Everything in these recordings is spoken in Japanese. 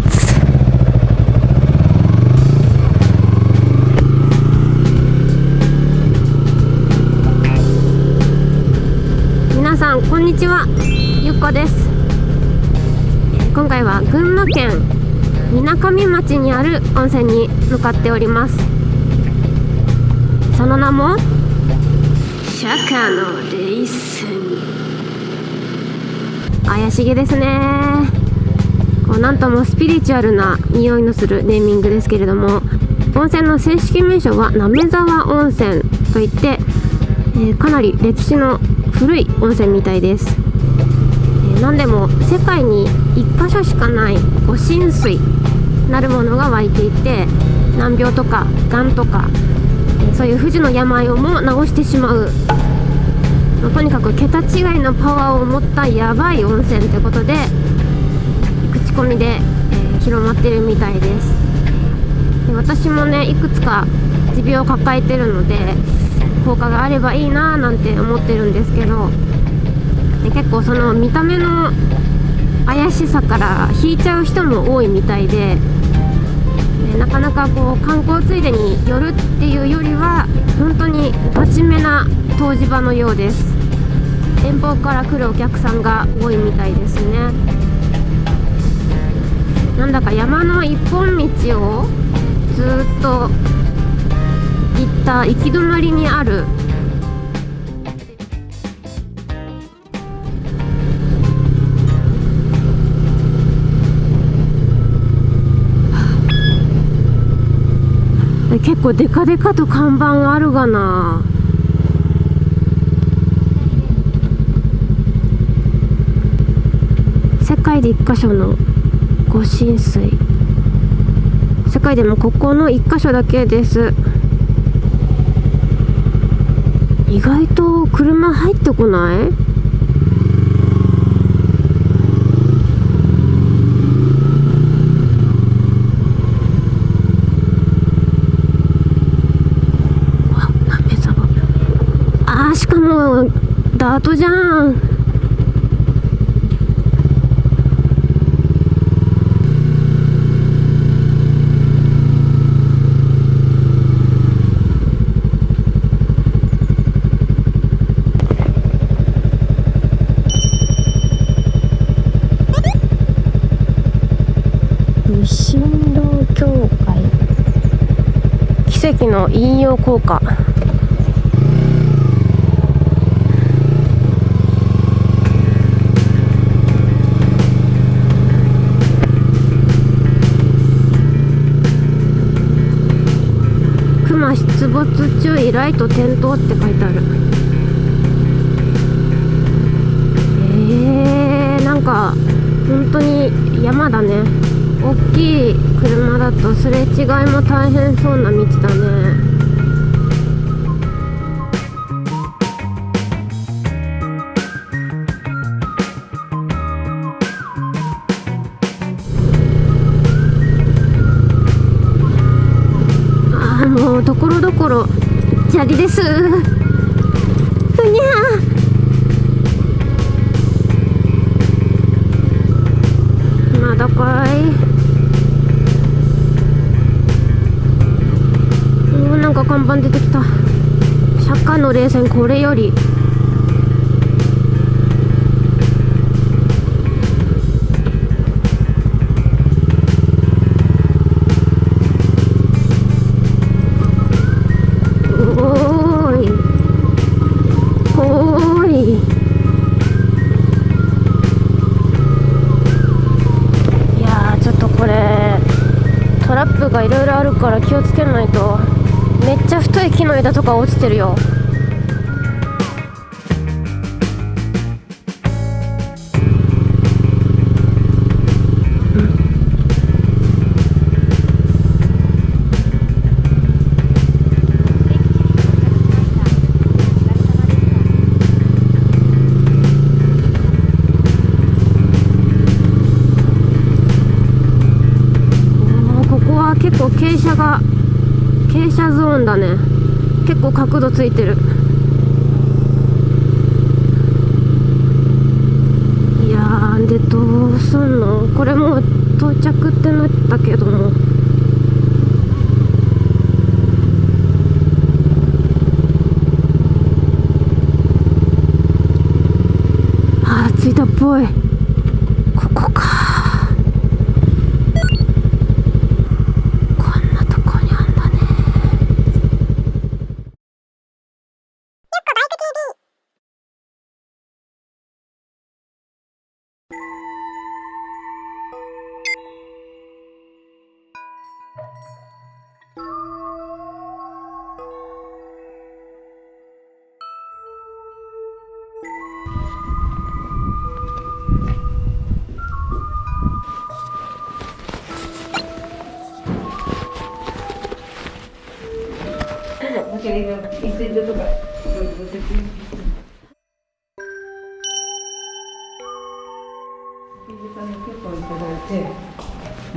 発皆さんこんにちは。ゆっこです。今回は群馬県みなかみ町にある温泉に向かっております。その名も釈迦の霊泉怪しげですね。なんともスピリチュアルな匂いのするネーミングですけれども温泉の正式名称は滑沢温泉といって、えー、かなり歴史の古い温泉みたいです、えー、何でも世界に1箇所しかない御神水なるものが湧いていて難病とかがんとか、そういう不治の病をも治してしまう。まとにかく桁違いのパワーを持ったやばい温泉ってことで口コミで、えー、広まってるみたいです。で私もねいくつか持病を抱えてるので効果があればいいなーなんて思ってるんですけどで結構その見た目の怪しさから引いちゃう人も多いみたいででなかなかこう観光ついでに寄るっていうよりは本当に真面目な湯治場のようです。遠方から来るお客さんが多いみたいですね。なんだか山の一本道をずっと行った行き止まりにある。結構デカデカと看板あるがな。世界で1箇所の御神水。世界でもここの1箇所だけです。意外と車入ってこない？あしかもダートじゃん。引用効果。熊出没注意ライト点灯って書いてある。えー、なんか本当に山だね。大きい車だとすれ違いも大変そうな道だね。ああもうところどころ砂利です。ふにゃこれより。トラップがいろいろあるから気をつけないと。めっちゃ太い木の枝とか落ちてるよ。斜が傾斜ゾーンだね。結構角度ついてる。いやーでどうすんの？これもう到着ってなったけども。あー着いたっぽい。ここか。あ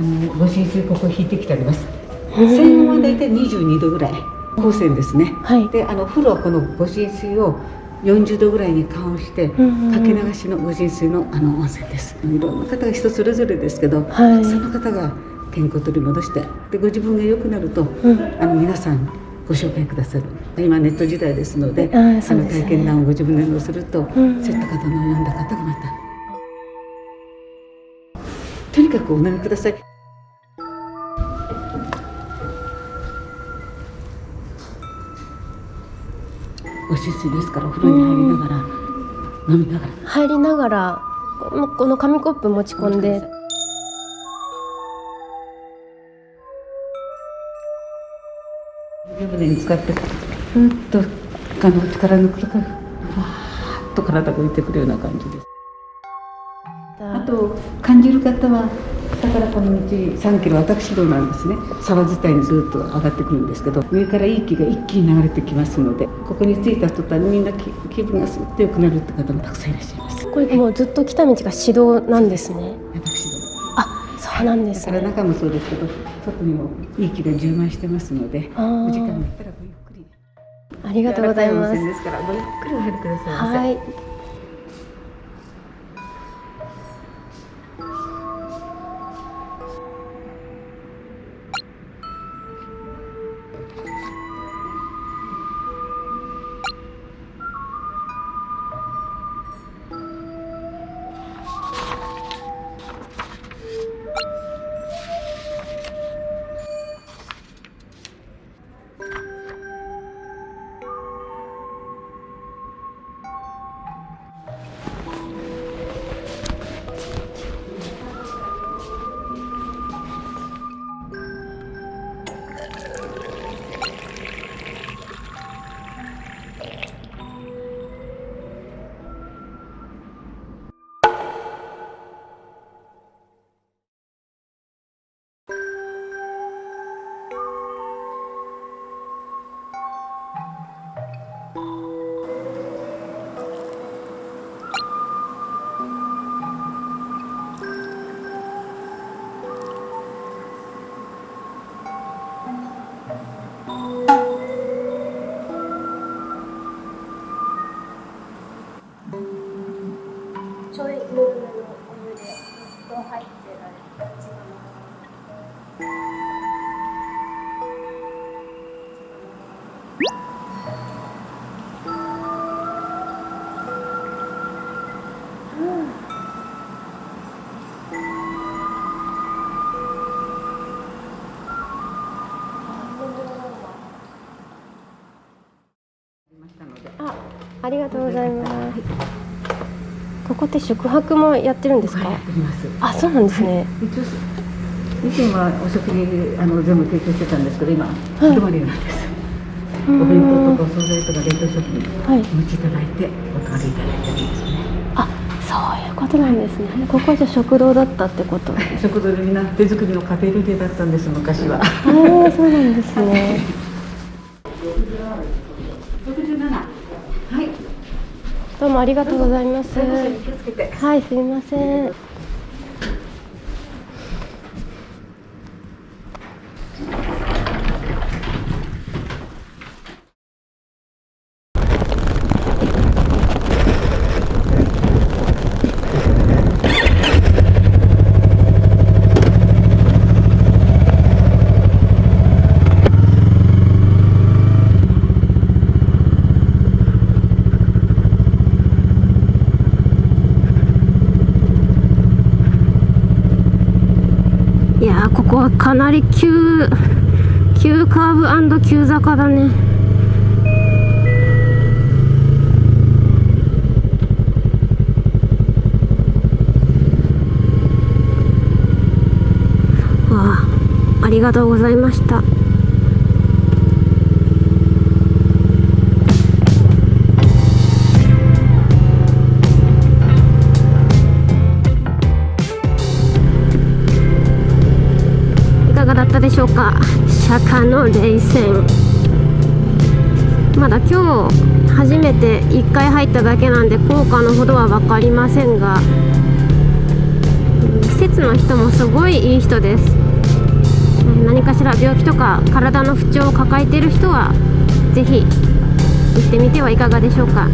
のご浸水ここ引いてきてあります。水温はだいたい22度ぐらい。光線ですね。はいで、あの風呂はこのご浸水を40度ぐらいに緩和して、うん。うん。かけ流しのご浸水のあの温泉です。いろん。な方が人それぞれですけど、はいたくさん。の方が健康を取り戻して、でご自分が良くなると、うん。あの皆さん。ご紹介くださる。今ネット時代ですので、ねの体験談をご自分で載せると、んそういった方の読んだ方がまた。とにかくお飲みください。お浸水ですからお風呂に入りながら、飲みながら入りながらこの紙コップ持ち込んで船に使ってふーっとあの力抜くとかわーっと体が浮いてくるような感じです。あと感じる方はだからこの道3キロ私道なんですね。沢伝いにずっと上がってくるんですけど上からいい気が一気に流れてきますのでここに着いた途端にみんな気気分がすっと良くなるって方もたくさんいらっしゃいます。これもうずっと来た道が指導なんですね。私道あそうなんですね。中もそうですけど外にもいい気が充満してますのでお時間があったらごゆっくりありがとうございます。ですからごゆっくりお入りください。はいありがとうございます。ここって宿泊もやってるんですか？はいあ、そうなんですね。以前はお食事あの全部提供してたんですけど今泊まりなんです、お弁当とかお惣菜とか冷凍食品はいお持ちいただいてお泊まりいただいてるんですねあ、そういうことなんですね。ここじゃ食堂だったってこと？あ食堂でみんな手作りのカフェルデだったんです昔はあ、そうなんですね。67はいどうもありがとうございます。はい、すみません。ここはかなり急急カーブ急坂だね。ああありがとうございました。ったでしょうか？釈迦の冷戦まだ今日初めて1回入っただけなんで効果のほどは分かりませんが施設の人もすごいいい人です。何かしら病気とか体の不調を抱えている人はぜひ行ってみてはいかがでしょうか？